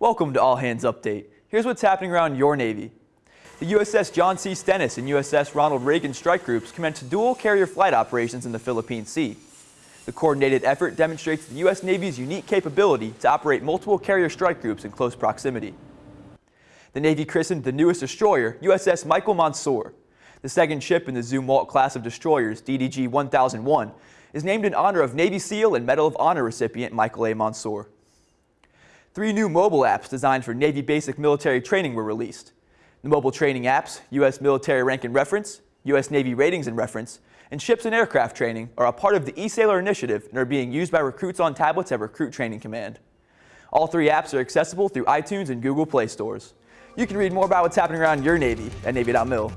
Welcome to All Hands Update. Here's what's happening around your Navy. The USS John C. Stennis and USS Ronald Reagan strike groups commenced dual carrier flight operations in the Philippine Sea. The coordinated effort demonstrates the U.S. Navy's unique capability to operate multiple carrier strike groups in close proximity. The Navy christened the newest destroyer USS Michael Monsoor. The second ship in the Zumwalt class of destroyers, DDG 1001, is named in honor of Navy SEAL and Medal of Honor recipient Michael A. Monsoor. Three new mobile apps designed for Navy basic military training were released. The mobile training apps, U.S. Military Rank and Reference, U.S. Navy Ratings and Reference, and Ships and Aircraft Training are a part of the eSailor initiative and are being used by recruits on tablets at Recruit Training Command. All three apps are accessible through iTunes and Google Play stores. You can read more about what's happening around your Navy at Navy.mil.